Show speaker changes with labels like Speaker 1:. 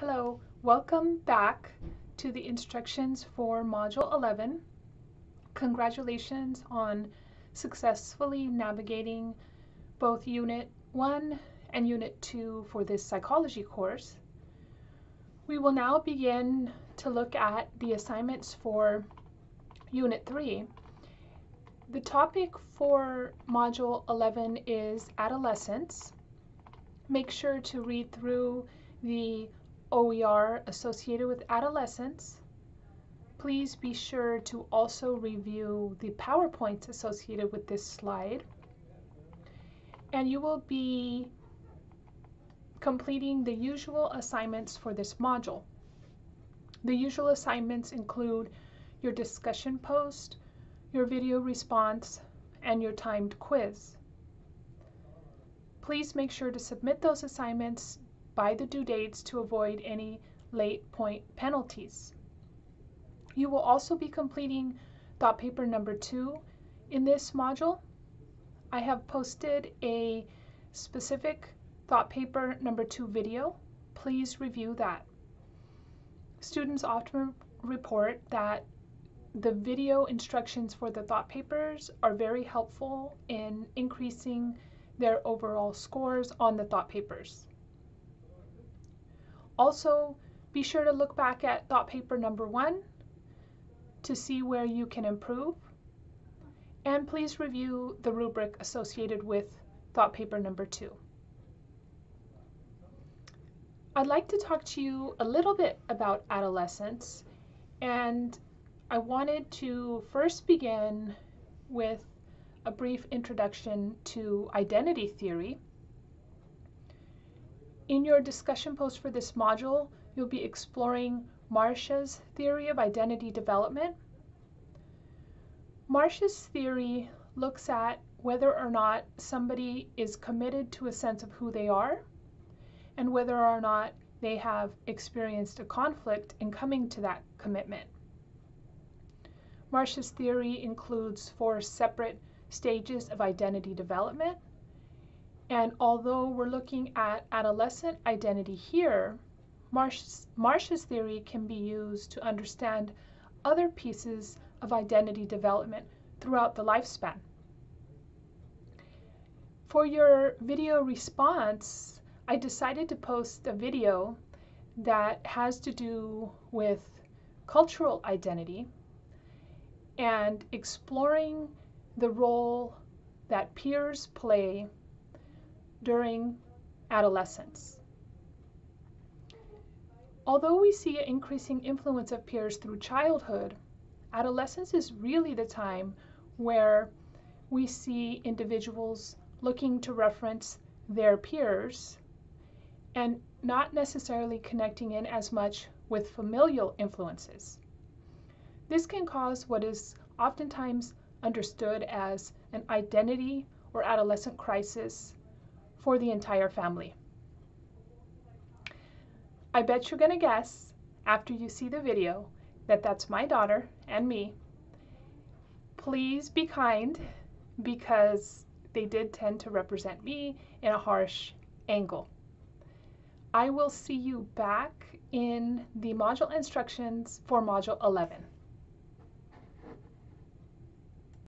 Speaker 1: Hello, welcome back to the instructions for Module 11. Congratulations on successfully navigating both Unit 1 and Unit 2 for this psychology course. We will now begin to look at the assignments for Unit 3. The topic for Module 11 is adolescence. Make sure to read through the OER associated with adolescence. Please be sure to also review the PowerPoints associated with this slide. And you will be completing the usual assignments for this module. The usual assignments include your discussion post, your video response, and your timed quiz. Please make sure to submit those assignments by the due dates to avoid any late point penalties. You will also be completing thought paper number two in this module. I have posted a specific thought paper number two video. Please review that. Students often report that the video instructions for the thought papers are very helpful in increasing their overall scores on the thought papers. Also, be sure to look back at thought paper number one to see where you can improve. And please review the rubric associated with thought paper number two. I'd like to talk to you a little bit about adolescence and I wanted to first begin with a brief introduction to identity theory in your discussion post for this module, you'll be exploring Marcia's theory of identity development. Marcia's theory looks at whether or not somebody is committed to a sense of who they are and whether or not they have experienced a conflict in coming to that commitment. Marcia's theory includes four separate stages of identity development. And although we're looking at adolescent identity here, Marcia's, Marcia's theory can be used to understand other pieces of identity development throughout the lifespan. For your video response, I decided to post a video that has to do with cultural identity and exploring the role that peers play during adolescence. Although we see an increasing influence of peers through childhood, adolescence is really the time where we see individuals looking to reference their peers and not necessarily connecting in as much with familial influences. This can cause what is oftentimes understood as an identity or adolescent crisis for the entire family. I bet you're going to guess after you see the video that that's my daughter and me. Please be kind because they did tend to represent me in a harsh angle. I will see you back in the module instructions for module 11.